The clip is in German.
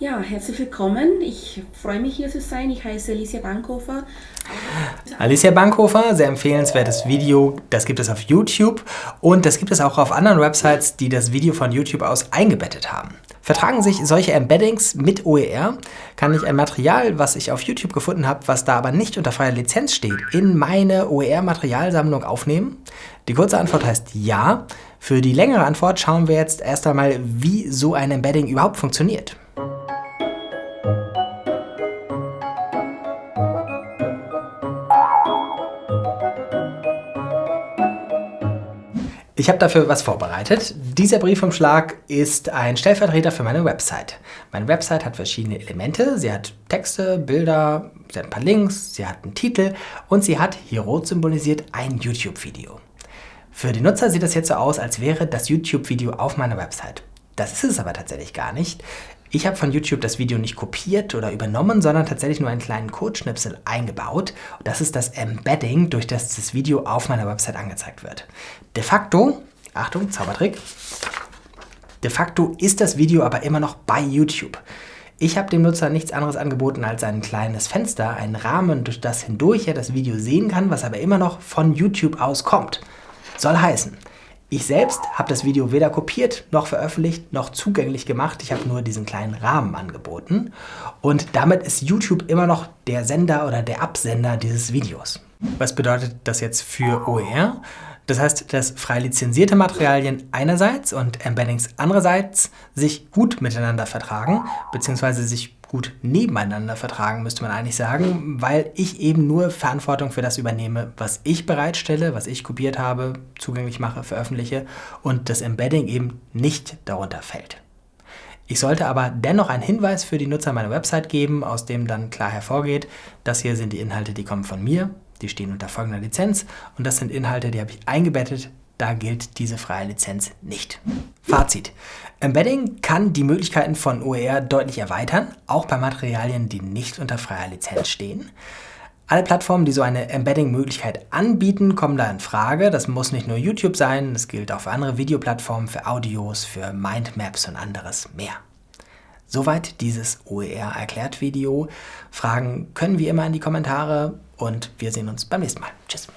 Ja, herzlich willkommen. Ich freue mich hier zu sein. Ich heiße Alicia Bankhofer. Alicia Bankhofer, sehr empfehlenswertes Video. Das gibt es auf YouTube und das gibt es auch auf anderen Websites, die das Video von YouTube aus eingebettet haben. Vertragen sich solche Embeddings mit OER, kann ich ein Material, was ich auf YouTube gefunden habe, was da aber nicht unter freier Lizenz steht, in meine OER-Materialsammlung aufnehmen? Die kurze Antwort heißt ja. Für die längere Antwort schauen wir jetzt erst einmal, wie so ein Embedding überhaupt funktioniert. Ich habe dafür was vorbereitet. Dieser Briefumschlag ist ein Stellvertreter für meine Website. Meine Website hat verschiedene Elemente. Sie hat Texte, Bilder, sie hat ein paar Links, sie hat einen Titel und sie hat, hier rot symbolisiert, ein YouTube-Video. Für die Nutzer sieht es jetzt so aus, als wäre das YouTube-Video auf meiner Website. Das ist es aber tatsächlich gar nicht. Ich habe von YouTube das Video nicht kopiert oder übernommen, sondern tatsächlich nur einen kleinen Codeschnipsel eingebaut. das ist das Embedding, durch das das Video auf meiner Website angezeigt wird. De facto, Achtung, Zaubertrick, de facto ist das Video aber immer noch bei YouTube. Ich habe dem Nutzer nichts anderes angeboten als ein kleines Fenster, einen Rahmen, durch das hindurch er das Video sehen kann, was aber immer noch von YouTube aus kommt. Soll heißen, ich selbst habe das Video weder kopiert, noch veröffentlicht, noch zugänglich gemacht. Ich habe nur diesen kleinen Rahmen angeboten. Und damit ist YouTube immer noch der Sender oder der Absender dieses Videos. Was bedeutet das jetzt für OER? Das heißt, dass frei lizenzierte Materialien einerseits und Embeddings andererseits sich gut miteinander vertragen, beziehungsweise sich gut nebeneinander vertragen, müsste man eigentlich sagen, weil ich eben nur Verantwortung für das übernehme, was ich bereitstelle, was ich kopiert habe, zugänglich mache, veröffentliche und das Embedding eben nicht darunter fällt. Ich sollte aber dennoch einen Hinweis für die Nutzer meiner Website geben, aus dem dann klar hervorgeht, das hier sind die Inhalte, die kommen von mir, die stehen unter folgender Lizenz und das sind Inhalte, die habe ich eingebettet da gilt diese freie Lizenz nicht. Fazit. Embedding kann die Möglichkeiten von OER deutlich erweitern, auch bei Materialien, die nicht unter freier Lizenz stehen. Alle Plattformen, die so eine Embedding-Möglichkeit anbieten, kommen da in Frage. Das muss nicht nur YouTube sein, das gilt auch für andere Videoplattformen, für Audios, für Mindmaps und anderes mehr. Soweit dieses OER-Erklärt-Video. Fragen können wie immer in die Kommentare und wir sehen uns beim nächsten Mal. Tschüss.